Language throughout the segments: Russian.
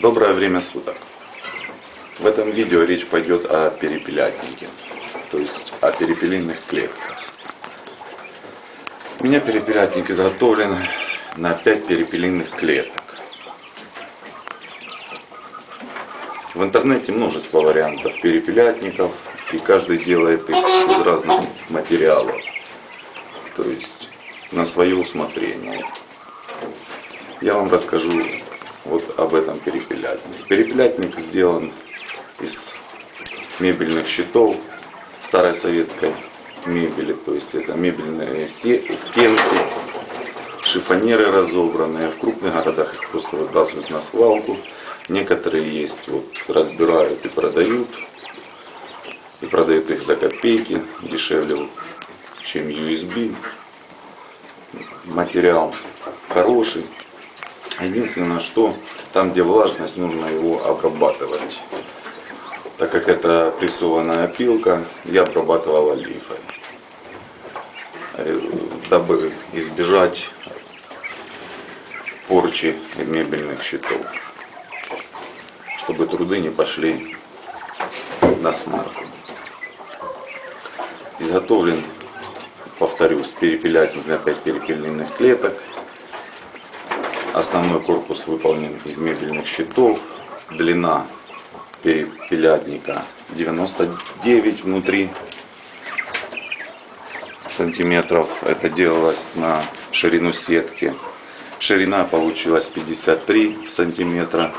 Доброе время суток. В этом видео речь пойдет о перепелятнике, то есть о перепелиных клетках. У меня перепелятник изготовлен на 5 перепелиных клеток. В интернете множество вариантов перепелятников, и каждый делает их из разных материалов, то есть на свое усмотрение. Я вам расскажу вот об этом перепелятнике. Перепелятник сделан из мебельных щитов старой советской мебели, то есть это мебельные стенки, шифонеры разобранные, в крупных городах их просто выбрасывают на свалку, некоторые есть, вот разбирают и продают, и продают их за копейки, дешевле, чем USB. Материал хороший, Единственное, что там, где влажность, нужно его обрабатывать. Так как это прессованная опилка, я обрабатывал олифой, э, дабы избежать порчи мебельных щитов, чтобы труды не пошли на смарку. Изготовлен, повторюсь, перепелятник на 5 перепельных клеток Основной корпус выполнен из мебельных щитов. Длина перепелятника 99 внутри сантиметров. Это делалось на ширину сетки. Ширина получилась 53 сантиметра,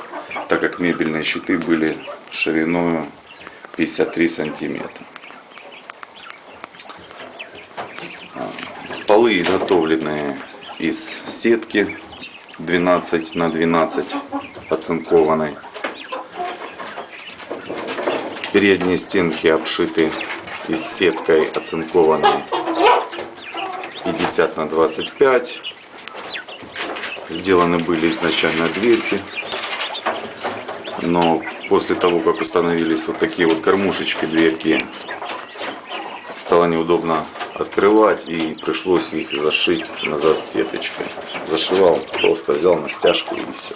так как мебельные щиты были шириной 53 сантиметра. Полы изготовленные из сетки 12 на 12 оцинкованной. Передние стенки обшиты из сеткой оцинкованной 50 на 25. Сделаны были изначально дверки, но после того, как установились вот такие вот кормушечки дверки, стало неудобно открывать и пришлось их зашить назад сеточкой. Зашивал, просто взял на стяжку и все.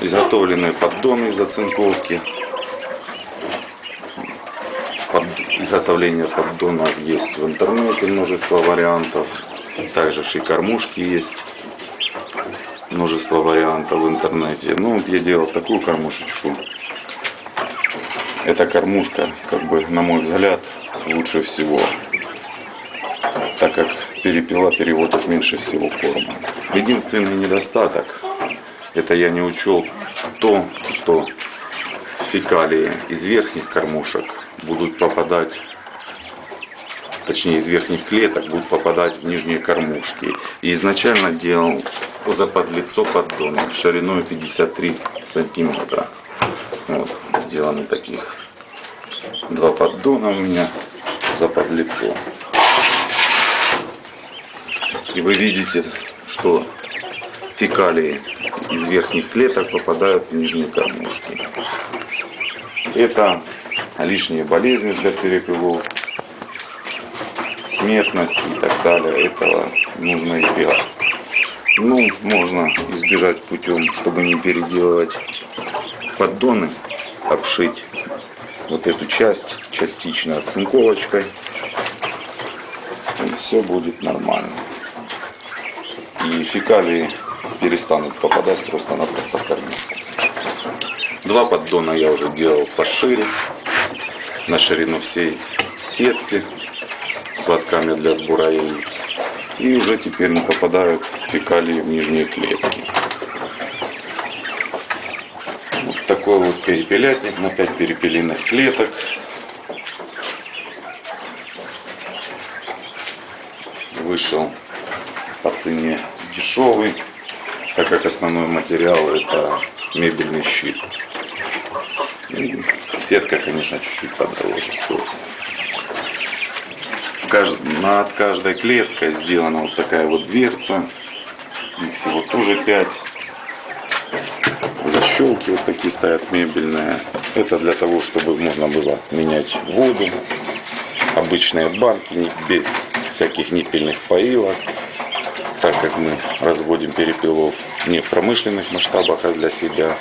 Изготовленные поддоны из оцинковки. Под... Изготовление поддонов есть в интернете, множество вариантов. Также и кормушки есть. Множество вариантов в интернете. Ну, вот я делал такую кормушечку. Эта кормушка, как бы, на мой взгляд, лучше всего, так как перепела переводит меньше всего корма. Единственный недостаток, это я не учел то, что фекалии из верхних кормушек будут попадать, точнее из верхних клеток будут попадать в нижние кормушки. И изначально делал заподлицо поддона шириной 53 сантиметра. Вот, сделаны таких два поддона у меня за подлицо. И вы видите, что фекалии из верхних клеток попадают в нижние кормушки. Это лишние болезни для перепелов, смертность и так далее. Этого нужно избегать. Ну, можно избежать путем, чтобы не переделывать поддоны, обшить вот эту часть частично оцинковочкой. И все будет нормально. И фекалии перестанут попадать просто-напросто в кормушку. Два поддона я уже делал пошире, на ширину всей сетки с лотками для сбора яиц. И уже теперь не попадают фекалии в нижние клетки. Такой вот перепелятник на 5 перепелиных клеток. Вышел по цене дешевый, так как основной материал это мебельный щит. И сетка, конечно, чуть-чуть подороже стоит. Над каждой клеткой сделана вот такая вот дверца. Их всего тоже 5 защелки вот такие стоят мебельные. Это для того, чтобы можно было менять воду. Обычные банки без всяких ниппельных поилок. так как мы разводим перепелов не в промышленных масштабах, а для себя,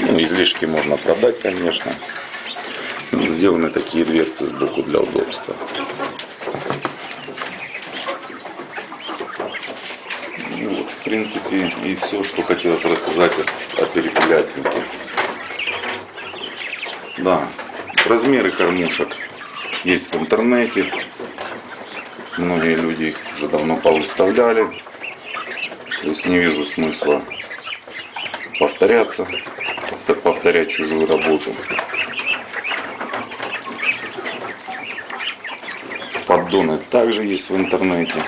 ну, излишки можно продать, конечно. Сделаны такие дверцы сбоку для удобства. Ну, вот, в принципе, и все, что хотелось рассказать о, о перепелятнике. Да, размеры кормушек есть в интернете. Многие люди их уже давно повыставляли. То есть не вижу смысла повторяться, повторять чужую работу. Поддоны также есть в интернете.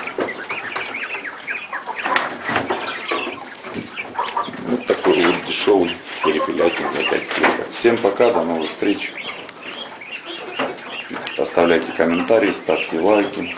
Вот такой вот дешевый перепелятник для 5 кликов. Всем пока, до новых встреч. Оставляйте комментарии, ставьте лайки.